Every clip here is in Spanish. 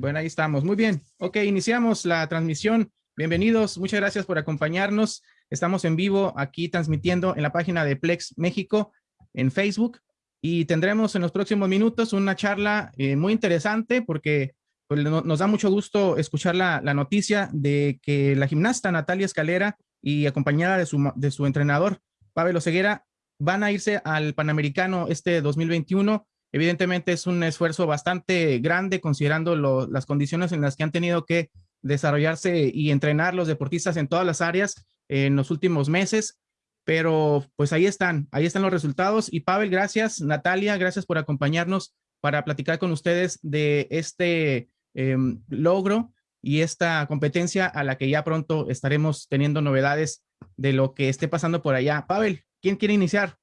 Bueno, ahí estamos. Muy bien. Ok, iniciamos la transmisión. Bienvenidos. Muchas gracias por acompañarnos. Estamos en vivo aquí transmitiendo en la página de Plex México en Facebook y tendremos en los próximos minutos una charla eh, muy interesante porque pues, nos da mucho gusto escuchar la, noticia de que la gimnasta Natalia Escalera y acompañada de su, de su entrenador Pavel Oseguera van a irse al Panamericano este 2021 Evidentemente es un esfuerzo bastante grande considerando las condiciones en las que han tenido que desarrollarse y entrenar los deportistas en todas las áreas en los últimos meses, pero pues ahí están, ahí están los resultados. Y Pavel, gracias. Natalia, gracias por acompañarnos para platicar con ustedes de este em, logro y esta competencia a la que ya pronto estaremos teniendo novedades de lo que esté pasando por allá. Pavel, ¿quién quiere iniciar?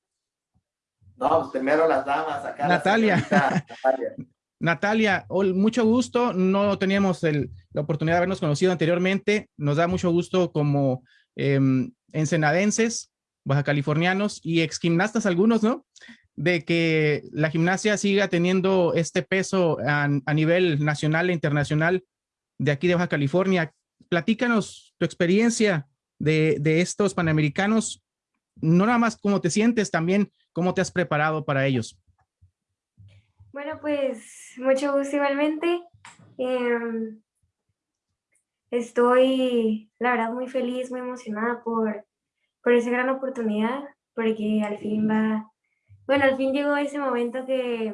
No, pues primero las damas. Acá Natalia. Natalia. Natalia, mucho gusto. No teníamos la oportunidad de habernos conocido anteriormente. Nos da mucho gusto como em, ensenadenses, baja californianos y ex gimnastas algunos, ¿no? De que la gimnasia siga teniendo este peso a, nivel nacional e internacional de aquí de Baja California. Platícanos tu experiencia de, de estos panamericanos, no nada más cómo te sientes, también ¿Cómo te has preparado para ellos? Bueno, pues mucho gusto igualmente. Em, estoy, la verdad, muy feliz, muy emocionada por, por esa gran oportunidad, porque al fin va, bueno, al fin llegó ese momento que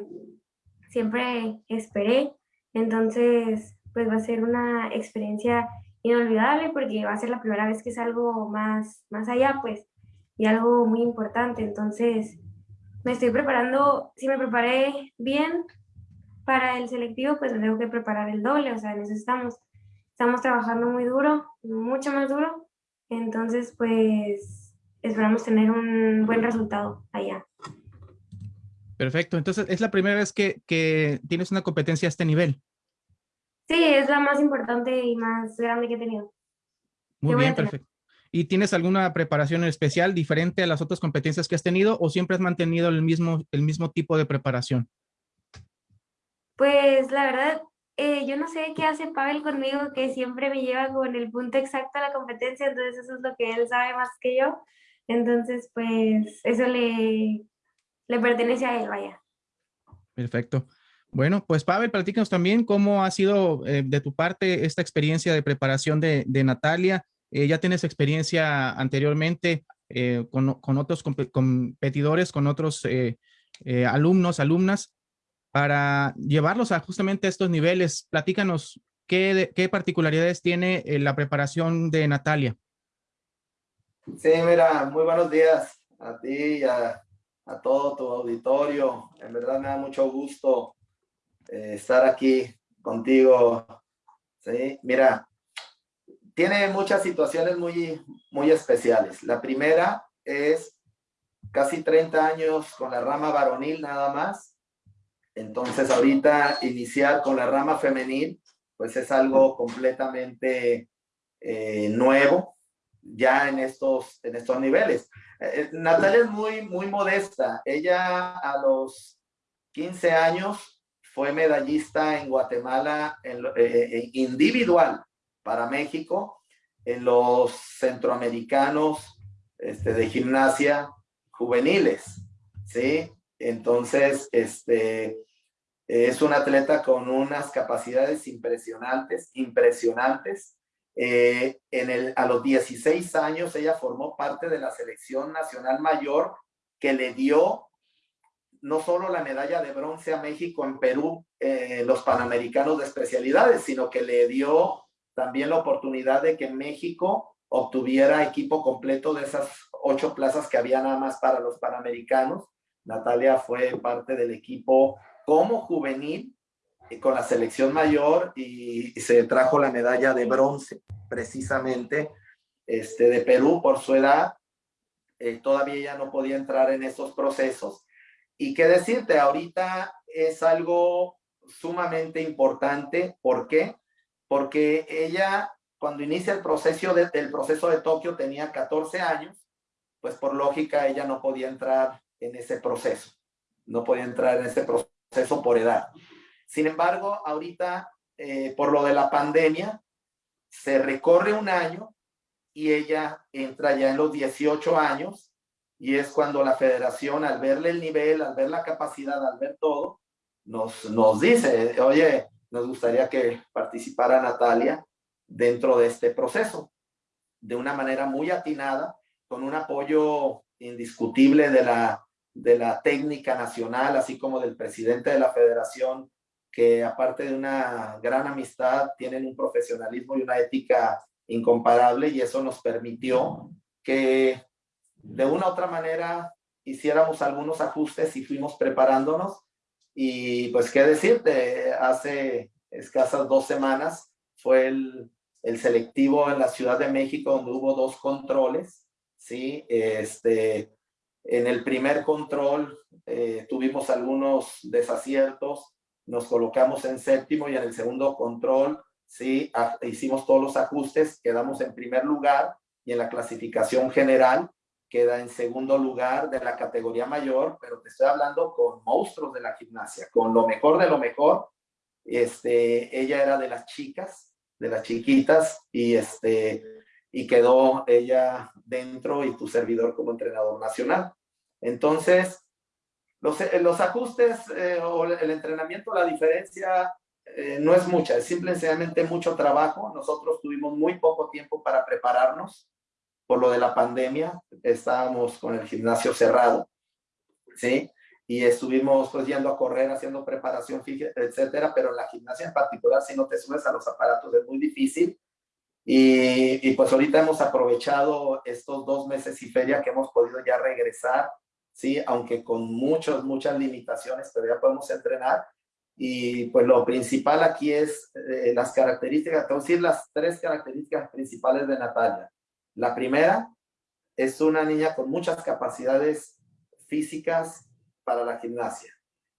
siempre esperé. Entonces, pues va a ser una experiencia inolvidable porque va a ser la primera vez que es algo más, más allá, pues, y algo muy importante. Entonces, me estoy preparando, si me preparé bien para el selectivo, pues me tengo que preparar el doble, o sea, en eso estamos. Estamos trabajando muy duro, mucho más duro, entonces pues esperamos tener un buen resultado allá. Perfecto, entonces es la primera vez que, que tienes una competencia a este nivel. Sí, es la más importante y más grande que he tenido. Muy bien, perfecto. ¿Y tienes alguna preparación especial diferente a las otras competencias que has tenido o siempre has mantenido el mismo, el mismo tipo de preparación? Pues la verdad, eh, yo no sé qué hace Pavel conmigo, que siempre me lleva con el punto exacto a la competencia, entonces eso es lo que él sabe más que yo. Entonces, pues eso le, le pertenece a él, vaya. Perfecto. Bueno, pues Pavel, platícanos también cómo ha sido eh, de tu parte esta experiencia de preparación de, de Natalia eh, ya tienes experiencia anteriormente eh, con, otros competidores, con otros eh, alumnos, alumnas, para llevarlos a justamente estos niveles. Platícanos, ¿qué, qué particularidades tiene la preparación de Natalia? Sí, mira, muy buenos días a ti y a, a todo tu auditorio. En verdad me da mucho gusto estar aquí contigo. Sí, mira, tiene muchas situaciones muy, muy especiales. La primera es casi 30 años con la rama varonil nada más. Entonces ahorita iniciar con la rama femenil, pues es algo completamente eh, nuevo ya en estos, en estos niveles. Eh, eh, Natalia es muy, muy modesta. Ella a los 15 años fue medallista en Guatemala en, individual para México en los centroamericanos este, de gimnasia juveniles, ¿sí? Entonces, este, es un atleta con unas capacidades impresionantes, impresionantes. Eh, en el, a los 16 años ella formó parte de la selección nacional mayor que le dio no solo la medalla de bronce a México en Perú, eh, los Panamericanos de especialidades, sino que le dio también la oportunidad de que México obtuviera equipo completo de esas ocho plazas que había nada más para los Panamericanos. Natalia fue parte del equipo como juvenil eh, con la selección mayor y, se trajo la medalla de bronce precisamente este, de Perú por su edad. Eh, todavía ya no podía entrar en esos procesos. Y qué decirte, ahorita es algo sumamente importante. ¿Por qué? Porque ella cuando inicia el proceso de, proceso de Tokio tenía 14 años, pues por lógica ella no podía entrar en ese proceso, no podía entrar en ese proceso por edad. Sin embargo, ahorita eh, por lo de la pandemia, se recorre un año y ella entra ya en los 18 años y es cuando la federación al verle el nivel, al ver la capacidad, al ver todo, nos, nos dice, oye, nos gustaría que participara Natalia dentro de este proceso de una manera muy atinada, con un apoyo indiscutible de la, de la técnica nacional, así como del presidente de la federación, que aparte de una gran amistad, tienen un profesionalismo y una ética incomparable y eso nos permitió que de una u otra manera hiciéramos algunos ajustes y fuimos preparándonos y pues qué decirte, hace escasas dos semanas fue el, el selectivo en la Ciudad de México donde hubo dos controles, ¿sí? Este, en el primer control eh, tuvimos algunos desaciertos, nos colocamos en séptimo y en el segundo control, sí, hicimos todos los ajustes, quedamos en primer lugar y en la clasificación general queda en segundo lugar de la categoría mayor, pero te estoy hablando con monstruos de la gimnasia, con lo mejor de lo mejor. Este, ella era de las chicas, de las chiquitas, y, este, y quedó ella dentro y tu servidor como entrenador nacional. Entonces, los, los ajustes eh, o el entrenamiento, la diferencia eh, no es mucha, es simplemente mucho trabajo. Nosotros tuvimos muy poco tiempo para prepararnos por lo de la pandemia, estábamos con el gimnasio cerrado, ¿sí? Y estuvimos pues yendo a correr, haciendo preparación, etcétera, pero en la gimnasia en particular, si no te subes a los aparatos es muy difícil. Y, y pues ahorita hemos aprovechado estos dos meses y feria que hemos podido ya regresar, ¿sí? Aunque con muchas, muchas limitaciones, pero ya podemos entrenar. Y pues lo principal aquí es eh, las características, te voy a decir las tres características principales de Natalia. La primera es una niña con muchas capacidades físicas para la gimnasia.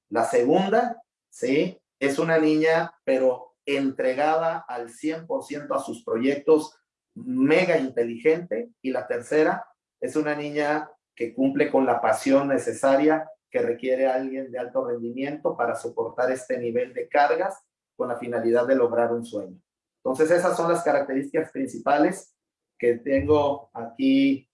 La segunda, sí, es una niña, pero entregada al 100% a sus proyectos, mega inteligente. Y la tercera es una niña que cumple con la pasión necesaria que requiere alguien de alto rendimiento para soportar este nivel de cargas con la finalidad de lograr un sueño. Entonces, esas son las características principales que tengo aquí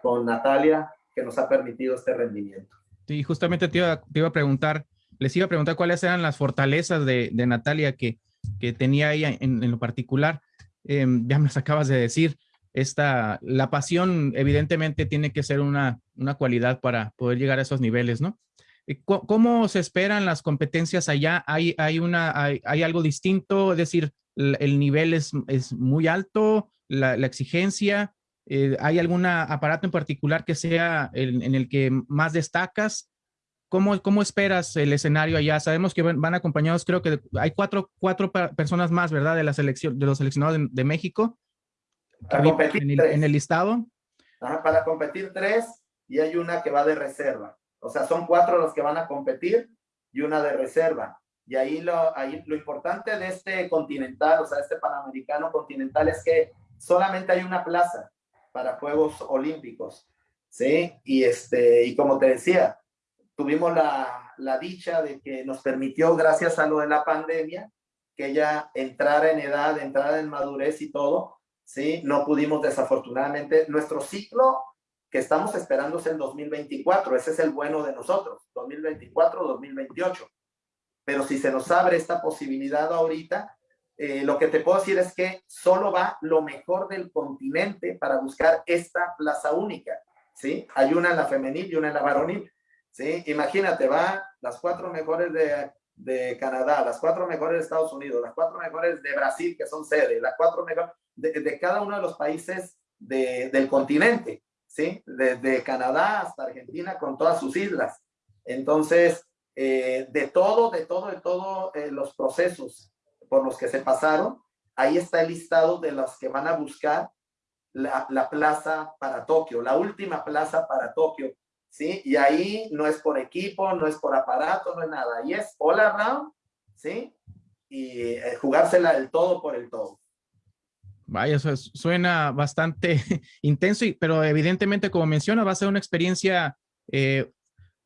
con Natalia que nos ha permitido este rendimiento. Sí, justamente te iba, a preguntar, les iba a preguntar cuáles eran las fortalezas de, Natalia que, que tenía ella en, lo particular. Em, ya me las acabas de decir. Esta, la pasión evidentemente tiene que ser una, una cualidad para poder llegar a esos niveles, ¿no? Eh, ¿Cómo se esperan las competencias allá? ¿Hay, hay, una, hay, hay algo distinto? Es decir, el nivel es, es muy alto, la, exigencia, eh, ¿hay algún aparato en particular que sea en el que más destacas? ¿Cómo, ¿Cómo esperas el escenario allá? Sabemos que van, acompañados, creo que hay cuatro, cuatro personas más, ¿verdad? De la selección, de los seleccionados de, México. Para competir en el, en el listado. para competir tres y hay una que va de reserva. O sea, son cuatro los que van a competir y una de reserva. Y ahí lo, ahí lo importante de este continental, o sea, este panamericano continental es que solamente hay una plaza para Juegos Olímpicos, ¿sí? Y, este, y como te decía, tuvimos la, la dicha de que nos permitió, gracias a lo de la pandemia, que ella entrara en edad, entrara en madurez y todo, ¿sí? No pudimos desafortunadamente, nuestro ciclo que estamos esperando es el 2024, ese es el bueno de nosotros, 2024-2028 pero si se nos abre esta posibilidad ahorita, eh, lo que te puedo decir es que solo va lo mejor del continente para buscar esta plaza única, ¿sí? Hay una en la femenil y una en la varonil, ¿sí? Imagínate, va las cuatro mejores de, de Canadá, las cuatro mejores de Estados Unidos, las cuatro mejores de Brasil, que son sede, las cuatro mejores de, de cada uno de los países de, del continente, ¿sí? Desde Canadá hasta Argentina con todas sus islas. Entonces, eh, de todo, de todo, de todo eh, los procesos por los que se pasaron, ahí está el listado de los que van a buscar la, la, plaza para Tokio, la última plaza para Tokio, ¿sí? Y ahí no es por equipo, no es por aparato, no es nada, ahí es all around, ¿sí? Y eh, jugársela del todo por el todo. Vaya, eso suena bastante intenso, pero evidentemente, como menciona, va a ser una experiencia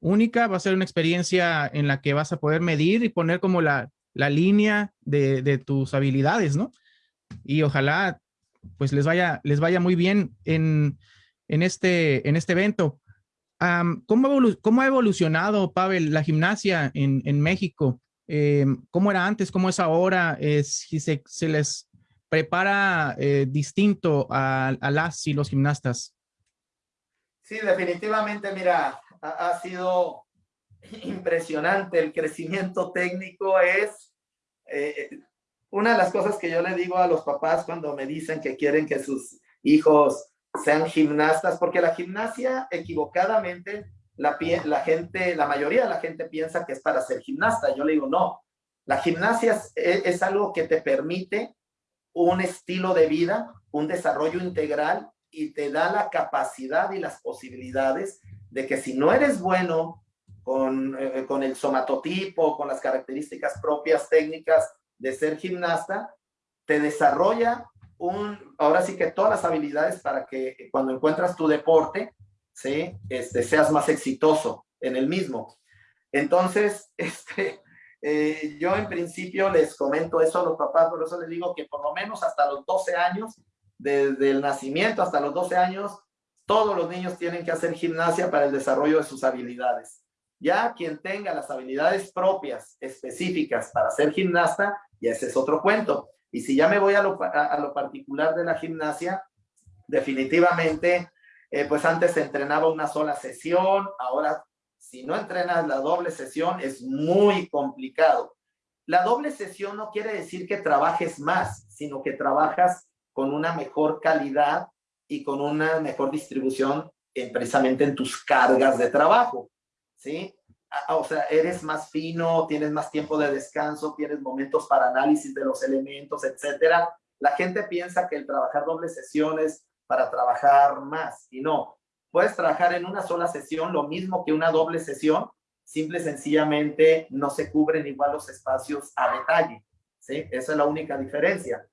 única, va a ser una experiencia en la que vas a poder medir y poner como la, la línea de, tus habilidades, ¿no? Y ojalá pues les vaya, les vaya muy bien en, este, en este evento. ¿cómo, ha evolucionado, Pavel, la gimnasia en, México? Eh, ¿Cómo era antes? ¿Cómo es ahora? Eh, si se, les prepara eh, distinto a, las y los gimnastas. Sí, definitivamente, mira, ha, sido impresionante el crecimiento técnico. Es una de las cosas que yo le digo a los papás cuando me dicen que quieren que sus hijos sean gimnastas, porque la gimnasia equivocadamente, la, la gente, la mayoría de la gente piensa que es para ser gimnasta. Yo le digo, no, la gimnasia es, algo que te permite un estilo de vida, un desarrollo integral y te da la capacidad y las posibilidades de que si no eres bueno con, eh, con el somatotipo, con las características propias técnicas de ser gimnasta, te desarrolla ahora sí que todas las habilidades para que cuando encuentras tu deporte, ¿sí? Este, seas más exitoso en el mismo. Entonces, este, eh, yo en principio les comento eso a los papás, por eso les digo que por lo menos hasta los 12 años, desde el nacimiento hasta los 12 años, todos los niños tienen que hacer gimnasia para el desarrollo de sus habilidades. Ya quien tenga las habilidades propias, específicas para ser gimnasta, y ese es otro cuento. Y si ya me voy a lo, particular de la gimnasia, definitivamente, eh, pues antes entrenaba una sola sesión, ahora si no entrenas la doble sesión es muy complicado. La doble sesión no quiere decir que trabajes más, sino que trabajas con una mejor calidad y con una mejor distribución precisamente en tus cargas de trabajo, ¿sí? o sea, eres más fino, tienes más tiempo de descanso, tienes momentos para análisis de los elementos, etcétera. La gente piensa que el trabajar doble sesiones para trabajar más y no. Puedes trabajar en una sola sesión lo mismo que una doble sesión, simple y sencillamente no se cubren igual los espacios a detalle, ¿sí? Esa es la única diferencia.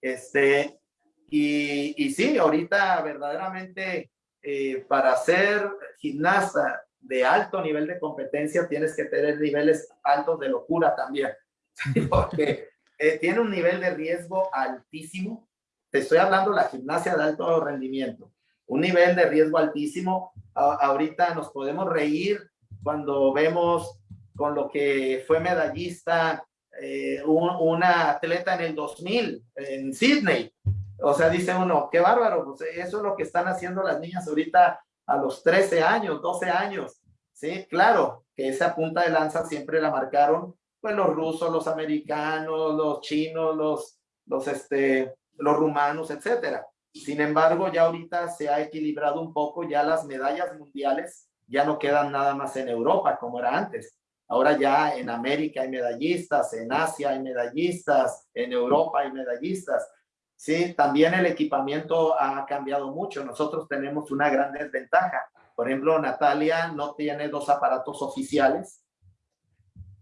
Este, y, y sí, ahorita verdaderamente eh, para ser gimnasta de alto nivel de competencia, tienes que tener niveles altos de locura también, porque eh, tiene un nivel de riesgo altísimo. Te estoy hablando de la gimnasia de alto rendimiento, un nivel de riesgo altísimo. ahorita nos podemos reír cuando vemos con lo que fue medallista eh, una atleta en el 2000 en Sydney. O sea, dice uno, qué bárbaro, pues eso es lo que están haciendo las niñas ahorita a los 13 años, 12 años. Sí, claro, que esa punta de lanza siempre la marcaron pues los rusos, los americanos, los chinos, los, los, este, los rumanos, etcétera. Sin embargo, ya ahorita se ha equilibrado un poco, ya las medallas mundiales ya no quedan nada más en Europa como era antes. Ahora ya en América hay medallistas, en Asia hay medallistas, en Europa hay medallistas. Sí, también el equipamiento ha cambiado mucho. Nosotros tenemos una gran desventaja. Por ejemplo, Natalia no tiene dos aparatos oficiales.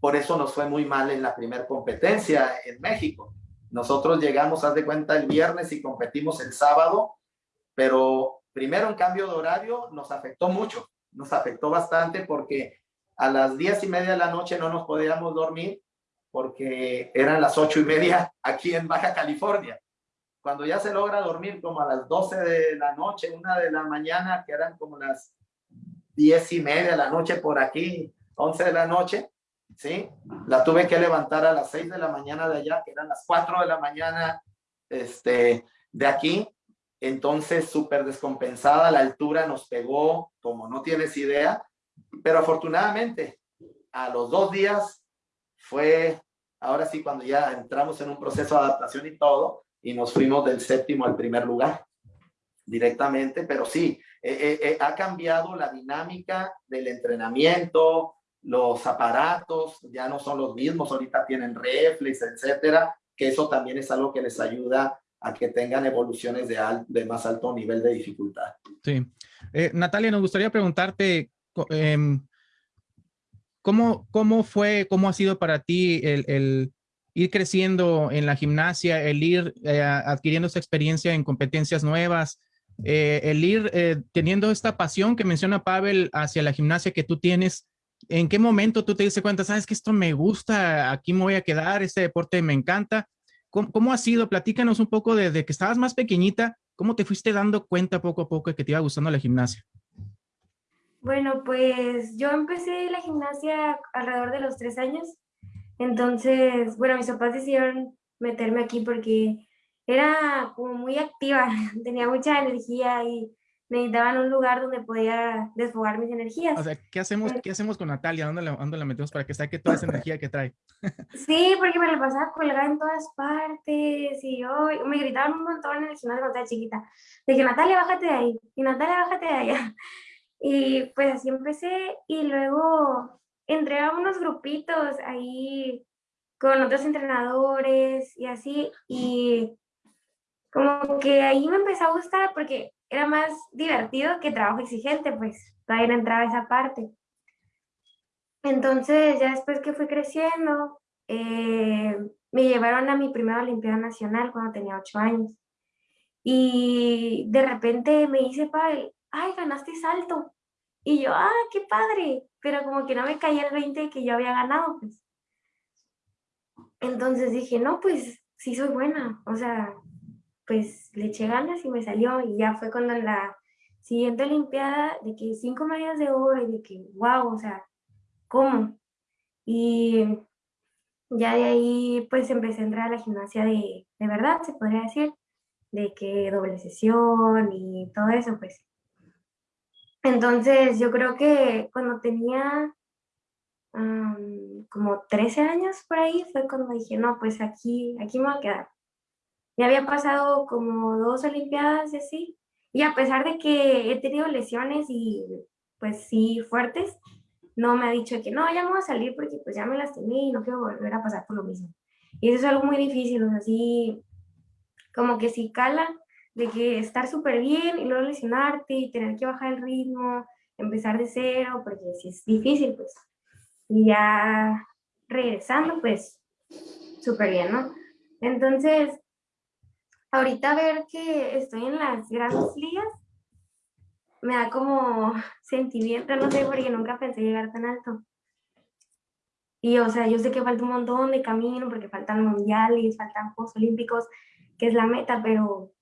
Por eso nos fue muy mal en la primera competencia en México. Nosotros llegamos, haz de cuenta, el viernes y competimos el sábado, pero primero en cambio de horario nos afectó mucho. Nos afectó bastante porque a las diez y media de la noche no nos podíamos dormir porque eran las ocho y media aquí en Baja California cuando ya se logra dormir como a las 12 de la noche, una de la mañana, que eran como las 10 y media de la noche por aquí, 11 de la noche, ¿sí? La tuve que levantar a las 6 de la mañana de allá, que eran las 4 de la mañana este, de aquí. Entonces, súper descompensada, la altura nos pegó como no tienes idea, pero afortunadamente a los dos días fue, ahora sí, cuando ya entramos en un proceso de adaptación y todo, y nos fuimos del séptimo al primer lugar directamente, pero sí, eh, eh, eh, ha cambiado la dinámica del entrenamiento, los aparatos ya no son los mismos, ahorita tienen reflex, etcétera, que eso también es algo que les ayuda a que tengan evoluciones de, de más alto nivel de dificultad. Sí. Natalia, nos gustaría preguntarte, em, ¿cómo, ¿cómo fue, cómo ha sido para ti el ir creciendo en la gimnasia, el ir eh, adquiriendo esa experiencia en competencias nuevas, eh, el ir eh, teniendo esta pasión que menciona Pavel hacia la gimnasia que tú tienes, ¿En qué momento tú te diste cuenta, sabes que esto me gusta, aquí me voy a quedar, este deporte me encanta? ¿Cómo, ha sido? Platícanos un poco desde que estabas más pequeñita, ¿cómo te fuiste dando cuenta poco a poco que te iba gustando la gimnasia? Bueno, pues yo empecé la gimnasia alrededor de los tres años. Entonces, bueno, mis papás decidieron meterme aquí porque era como muy activa, tenía mucha energía y necesitaban un lugar donde podía desfogar mis energías. O sea, ¿qué hacemos, ¿qué hacemos con Natalia? ¿Dónde la, ¿Dónde la metemos para que saque toda esa energía que trae? Sí, porque me la pasaba colgada en todas partes y yo, me gritaban un montón en el gimnasio cuando estaba chiquita. Dije, Natalia, bájate de ahí. Y Natalia, bájate de allá. Y pues así empecé y luego entré a unos grupitos ahí con otros entrenadores y así. Y como que ahí me empezó a gustar porque era más divertido que trabajo exigente, pues todavía no entraba esa parte. Entonces, ya después que fui creciendo, eh, me llevaron a mi primera Olimpiada Nacional cuando tenía ocho años. Y de repente me dice, Pavel, ay, ganaste salto. Y yo, ah, qué padre. Pero como que no me caía el 20 que yo había ganado, pues. Entonces dije, no, pues sí soy buena. O sea, pues le eché ganas y me salió y ya fue cuando la siguiente olimpiada de que cinco medallas de oro y de que wow, o sea, ¿cómo? Y ya de ahí pues empecé a entrar a la gimnasia de, de verdad, se podría decir, de que doble sesión y todo eso pues. Entonces yo creo que cuando tenía como 13 años por ahí fue cuando dije, no, pues aquí, aquí me voy a quedar. Ya había pasado como dos olimpiadas y así. Y a pesar de que he tenido lesiones y pues sí fuertes, no me ha dicho que no, ya me voy a salir porque pues ya me lastimé y no quiero volver a pasar por lo mismo. Y eso es algo muy difícil, o sea, así como que si cala de que estar súper bien y luego lesionarte y tener que bajar el ritmo, empezar de cero, porque si es difícil, pues. Y ya regresando, pues súper bien, ¿no? Entonces, ahorita ver que estoy en las grandes ligas, me da como sentimiento, no sé, porque nunca pensé llegar tan alto. Y, o sea, yo sé que falta un montón de camino, porque faltan mundiales, faltan Juegos Olímpicos, que es la meta, pero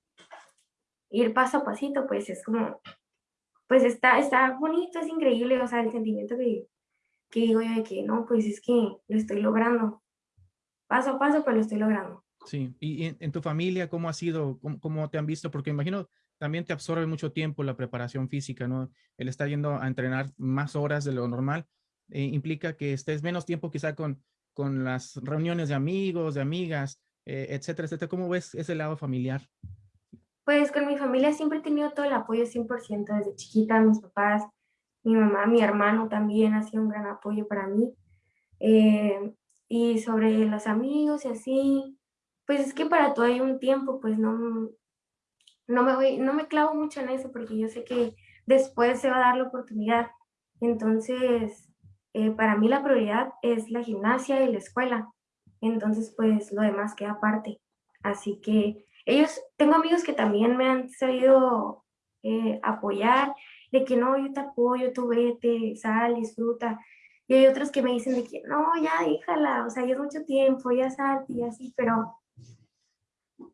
ir paso a pasito, pues es como, pues está, está bonito, es increíble, o sea, el sentimiento que, que digo yo de que no, pues es que lo estoy logrando. Paso a paso, pero lo estoy logrando. Sí, y en, tu familia, ¿cómo ha sido? ¿Cómo, te han visto? Porque imagino también te absorbe mucho tiempo la preparación física, ¿no? El estar yendo a entrenar más horas de lo normal eh, implica que estés menos tiempo quizá con, con las reuniones de amigos, de amigas, eh, etcétera, etcétera. ¿Cómo ves ese lado familiar? Pues con mi familia siempre he tenido todo el apoyo 100% desde chiquita, mis papás, mi mamá, mi hermano también ha sido un gran apoyo para mí. Eh, y sobre los amigos y así, pues es que para todo hay un tiempo, pues no, no me voy, no me clavo mucho en eso porque yo sé que después se va a dar la oportunidad. Entonces, eh, para mí la prioridad es la gimnasia y la escuela. Entonces, pues lo demás queda aparte. Así que ellos, tengo amigos que también me han sabido eh, apoyar, de que no, yo te apoyo, tú vete, sal, disfruta. Y hay otros que me dicen de que no, ya déjala, o sea, ya es mucho tiempo, ya salte y así, pero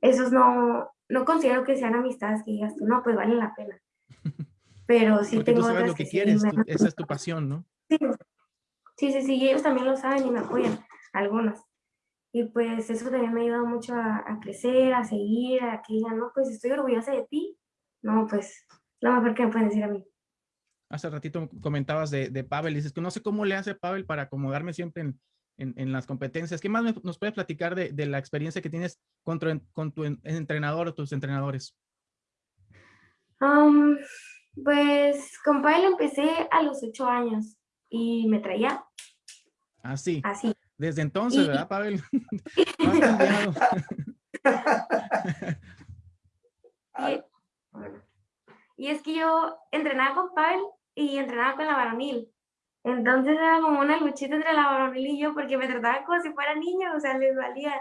esos no, no considero que sean amistades que digas tú, no, pues vale la pena. Pero sí Porque tengo tú sabes lo que, quieres, esa es tu pasión, ¿no? Sí. sí, sí, ellos también lo saben y me apoyan, algunos. Y pues eso también me ha ayudado mucho a, a, crecer, a seguir, a que digan, no, pues estoy orgullosa de ti. No, pues lo mejor que me pueden decir a mí. Hace ratito comentabas de, de Pavel, dices que no sé cómo le hace Pavel para acomodarme siempre en, en, las competencias. ¿Qué más nos puedes platicar de, de, la experiencia que tienes con tu, con tu entrenador o tus entrenadores? Um, pues con Pavel empecé a los ocho años y me traía. Así. Así. Desde entonces, ¿verdad, Pavel? y, y es que yo entrenaba con Pavel y entrenaba con la varonil. Entonces era como una luchita entre la varonil y yo, porque me trataban como si fuera niño, o sea, les valía.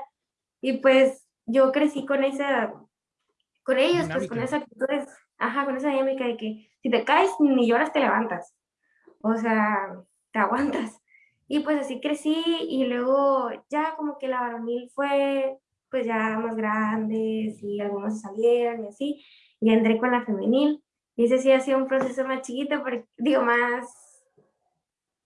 Y pues yo crecí con esa, con ellos, pues con esa actitud, ajá, con esa dinámica de que si te caes ni lloras, te levantas. O sea, te aguantas. Y pues así crecí y luego ya como que la varonil fue pues ya más grandes y algunos salieron y así, y entré con la femenil. Y ese sí ha sido un proceso más chiquito, porque, digo, más,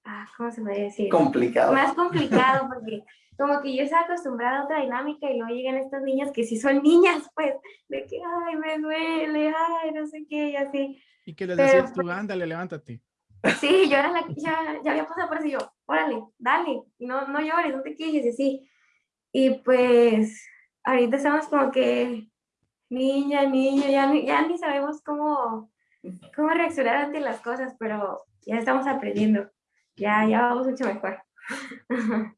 ah, ¿cómo se puede decir? Complicado. Más complicado, porque como que yo estaba acostumbrada a otra dinámica y luego llegan estas niñas que sí son niñas, pues, de que, ay, me duele, ay, no sé qué, y así. ¿Y qué les decías tú? Pues Ándale, levántate. Sí, yo era la que ya, ya había pasado por eso, yo, órale, dale, y no, no llores, no te quejes, y. Y pues, ahorita estamos como que, niña, niña, ya, ya ni sabemos cómo, cómo reaccionar ante las cosas, pero ya estamos aprendiendo, ya, ya vamos mucho mejor.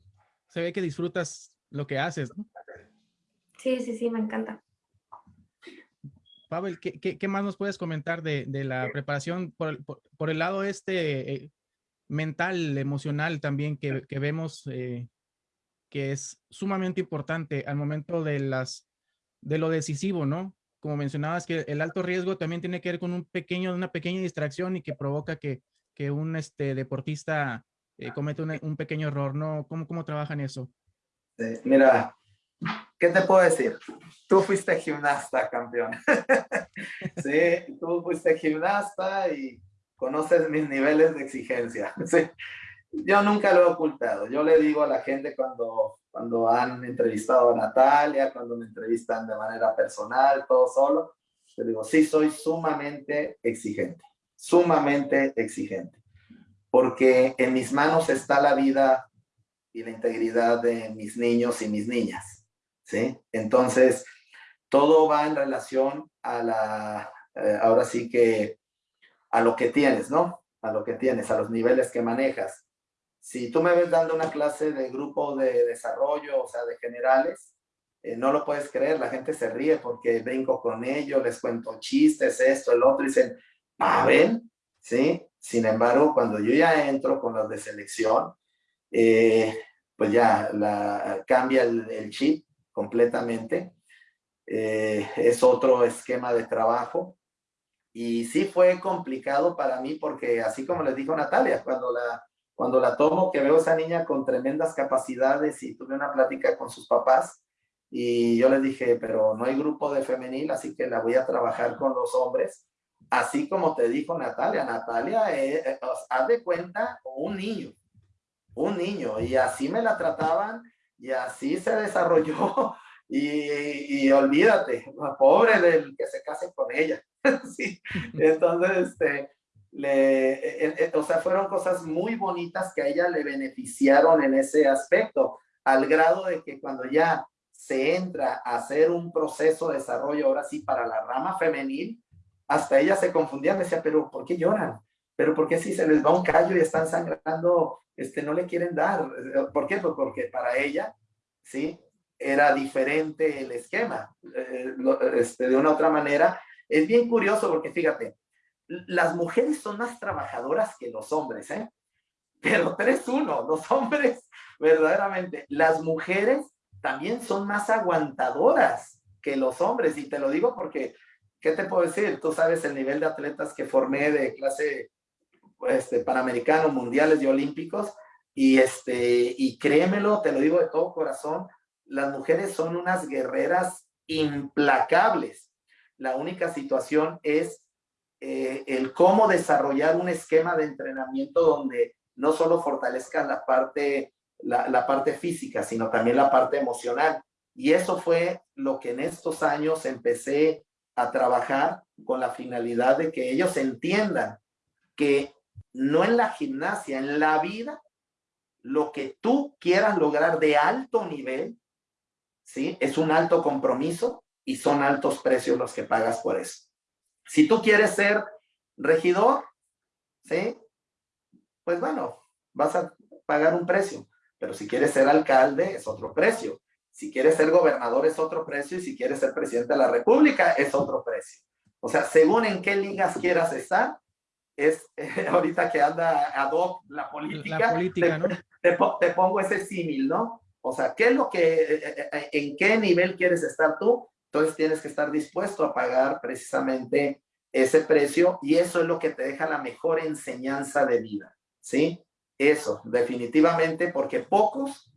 Se ve que disfrutas lo que haces, ¿no? Sí, sí, sí, me encanta. Pavel, ¿qué, qué, más nos puedes comentar de, de la preparación por el, por, el lado este eh, mental, emocional también que, que vemos eh, que es sumamente importante al momento de las de lo decisivo, ¿no? Como mencionabas que el alto riesgo también tiene que ver con un pequeño, una pequeña distracción y que provoca que, que un este, deportista eh, comete un, pequeño error, ¿no? ¿Cómo, cómo trabajan eso? mira, ¿qué te puedo decir? Tú fuiste gimnasta, campeón. sí, tú fuiste gimnasta y conoces mis niveles de exigencia. Sí. Yo nunca lo he ocultado. Yo le digo a la gente cuando, cuando han entrevistado a Natalia, cuando me entrevistan de manera personal, todo solo, le digo, sí, soy sumamente exigente, sumamente exigente, porque en mis manos está la vida y la integridad de mis niños y mis niñas. ¿Sí? Entonces, todo va en relación a la, eh, ahora sí que, a lo que tienes, ¿no? A lo que tienes, a los niveles que manejas. Si tú me ves dando una clase de grupo de desarrollo, o sea, de generales, eh, no lo puedes creer, la gente se ríe porque brinco con ellos, les cuento chistes, esto, el otro, y dicen, ven? ¿Sí? Sin embargo, cuando yo ya entro con los de selección, eh, pues ya la, cambia el, el chip completamente. Eh, es otro esquema de trabajo. Y sí fue complicado para mí porque así como les dijo Natalia, cuando la, cuando la tomo, que veo a esa niña con tremendas capacidades y tuve una plática con sus papás y yo les dije, pero no hay grupo de femenil, así que la voy a trabajar con los hombres. Así como te dijo Natalia, Natalia, eh, haz de cuenta un niño, un niño, y así me la trataban y así se desarrolló y, y olvídate, pobre del que se case con ella. sí. Entonces, este, le, eh, eh, o sea, fueron cosas muy bonitas que a ella le beneficiaron en ese aspecto, al grado de que cuando ya se entra a hacer un proceso de desarrollo, ahora sí, para la rama femenil, hasta ella se confundía, me decía, pero ¿por qué lloran? ¿Pero por qué si se les va un callo y están sangrando este, no le quieren dar. ¿Por qué? Pues porque para ella, ¿sí? Era diferente el esquema. Eh, este, de una otra manera, es bien curioso porque fíjate, las mujeres son más trabajadoras que los hombres, ¿eh? Pero 3-1, los hombres, verdaderamente, las mujeres también son más aguantadoras que los hombres. Y te lo digo porque, ¿qué te puedo decir? Tú sabes el nivel de atletas que formé de clase este, panamericanos, mundiales y olímpicos. Y, este, y créemelo, te lo digo de todo corazón, las mujeres son unas guerreras implacables. La única situación es eh, el cómo desarrollar un esquema de entrenamiento donde no solo fortalezca la parte, la, la parte física, sino también la parte emocional. Y eso fue lo que en estos años empecé a trabajar con la finalidad de que ellos entiendan que no en la gimnasia, en la vida, lo que tú quieras lograr de alto nivel, ¿sí? Es un alto compromiso y son altos precios los que pagas por eso. Si tú quieres ser regidor, ¿sí? Pues bueno, vas a pagar un precio, pero si quieres ser alcalde es otro precio. Si quieres ser gobernador es otro precio y si quieres ser presidente de la república es otro precio. O sea, según en qué ligas quieras estar, es ahorita que anda ad hoc la política, la política te, ¿no? te, pongo ese símil, ¿no? O sea, ¿qué es lo que, eh, eh, en qué nivel quieres estar tú? Entonces tienes que estar dispuesto a pagar precisamente ese precio y eso es lo que te deja la mejor enseñanza de vida, ¿sí? eso, definitivamente, porque pocos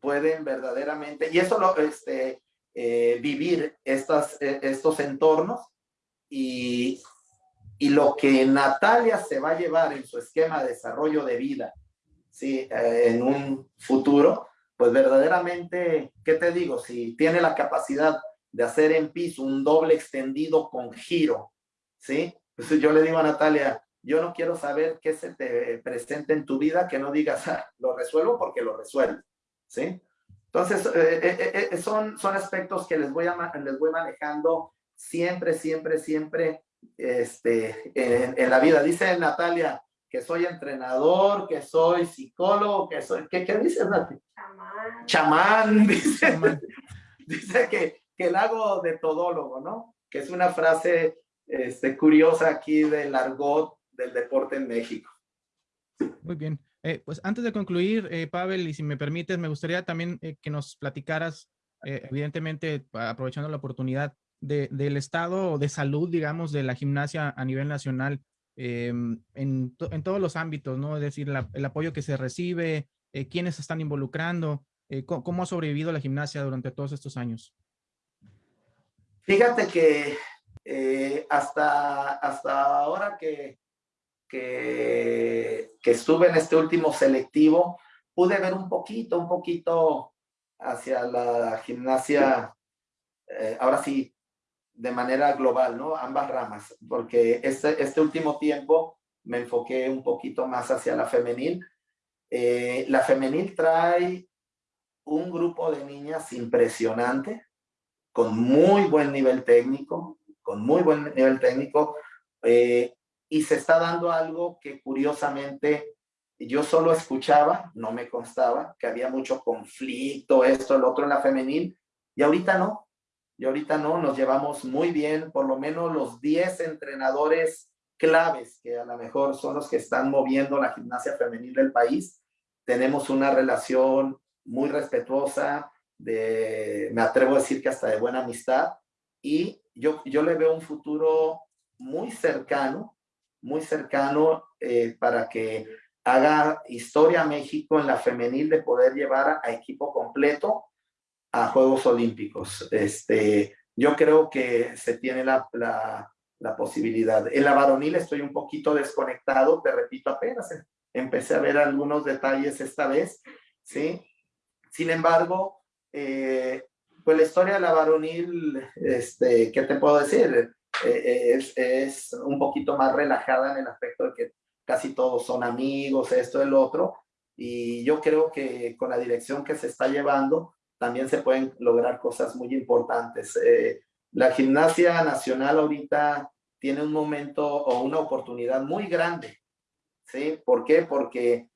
pueden verdaderamente, y eso lo, este, eh, vivir estas, eh, estos entornos y, y lo que Natalia se va a llevar en su esquema de desarrollo de vida, ¿sí? Eh, en un futuro, pues verdaderamente, ¿qué te digo? Si tiene la capacidad de hacer en piso un doble extendido con giro, ¿sí? Entonces yo le digo a Natalia, yo no quiero saber qué se te presenta en tu vida, que no digas, ah, lo resuelvo porque lo resuelvo, ¿sí? Entonces, eh, eh, son, son aspectos que les voy, a, les voy manejando siempre, siempre, siempre este, en, la vida. Dice Natalia que soy entrenador, que soy psicólogo, que soy, ¿qué, qué dices, Natalia? Chamán. Chamán, dice, dice que, que el hago de todólogo, ¿no? Que es una frase este, curiosa aquí del argot del deporte en México. Muy bien. Eh, pues antes de concluir, eh, Pavel, y si me permites, me gustaría también eh, que nos platicaras, evidentemente, aprovechando la oportunidad, del estado de salud, digamos, de la gimnasia a nivel nacional em, en, todos los ámbitos, ¿no? Es decir, el apoyo que se recibe, quiénes se están involucrando, cómo, ha sobrevivido la gimnasia durante todos estos años. Fíjate que hasta, hasta ahora que que, estuve en este último selectivo, pude ver un poquito, un poquito hacia la gimnasia, eh, ahora sí, de manera global, ¿no? Ambas ramas, porque este, este último tiempo me enfoqué un poquito más hacia la femenil. Eh, la femenil trae un grupo de niñas impresionante, con muy buen nivel técnico, con muy buen nivel técnico. Eh, y se está dando algo que curiosamente yo solo escuchaba, no me constaba, que había mucho conflicto, esto, el otro en la femenil, y ahorita no, y ahorita no, nos llevamos muy bien, por lo menos los 10 entrenadores claves, que a lo mejor son los que están moviendo la gimnasia femenil del país, tenemos una relación muy respetuosa, me atrevo a decir que hasta de buena amistad, y yo, yo le veo un futuro muy cercano muy cercano eh, para que haga historia México en la femenil de poder llevar a equipo completo a Juegos Olímpicos. Este, yo creo que se tiene la, la, posibilidad. En la varonil estoy un poquito desconectado, te repito, apenas empecé a ver algunos detalles esta vez, ¿sí? Sin embargo, eh, pues la historia de la varonil, este, ¿qué te puedo decir? Eh, es, es, un poquito más relajada en el aspecto de que casi todos son amigos, esto, el otro, y yo creo que con la dirección que se está llevando también se pueden lograr cosas muy importantes. Eh, la gimnasia nacional ahorita tiene un momento o una oportunidad muy grande, ¿sí? ¿Por qué? Porque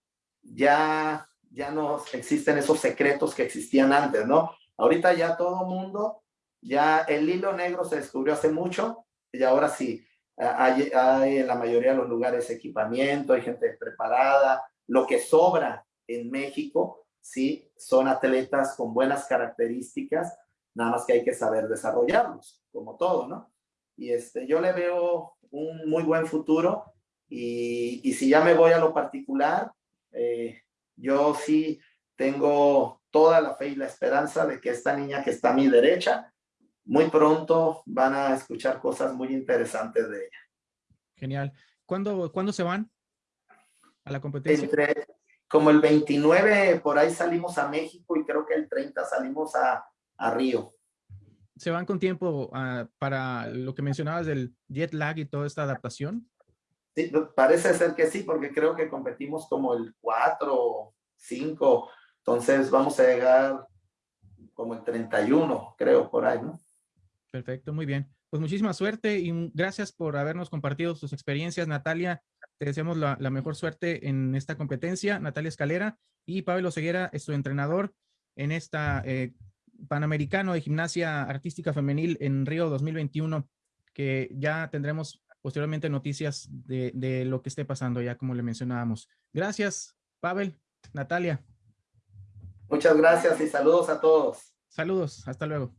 ya, ya no existen esos secretos que existían antes, ¿no? Ahorita ya todo mundo, ya el hilo negro se descubrió hace mucho y ahora sí, hay, hay, en la mayoría de los lugares equipamiento, hay gente preparada. Lo que sobra en México, sí, son atletas con buenas características, nada más que hay que saber desarrollarlos, como todo, ¿no? Y este, yo le veo un muy buen futuro y, y si ya me voy a lo particular, eh, yo sí tengo toda la fe y la esperanza de que esta niña que está a mi derecha muy pronto van a escuchar cosas muy interesantes de ella. Genial. ¿Cuándo, ¿cuándo se van a la competencia? Entre, como el 29 por ahí salimos a México y creo que el 30 salimos a, a Río. ¿Se van con tiempo uh, para lo que mencionabas del jet lag y toda esta adaptación? Sí, parece ser que sí, porque creo que competimos como el 4, 5, entonces vamos a llegar como el 31, creo, por ahí, ¿no? Perfecto, muy bien. Pues muchísima suerte y gracias por habernos compartido sus experiencias, Natalia. Te deseamos la, mejor suerte en esta competencia, Natalia Escalera y Pablo Ceguera es tu entrenador en esta eh, Panamericano de Gimnasia Artística Femenil en Río 2021, que ya tendremos posteriormente noticias de, de lo que esté pasando, ya como le mencionábamos. Gracias, Pavel, Natalia. Muchas gracias y saludos a todos. Saludos, hasta luego.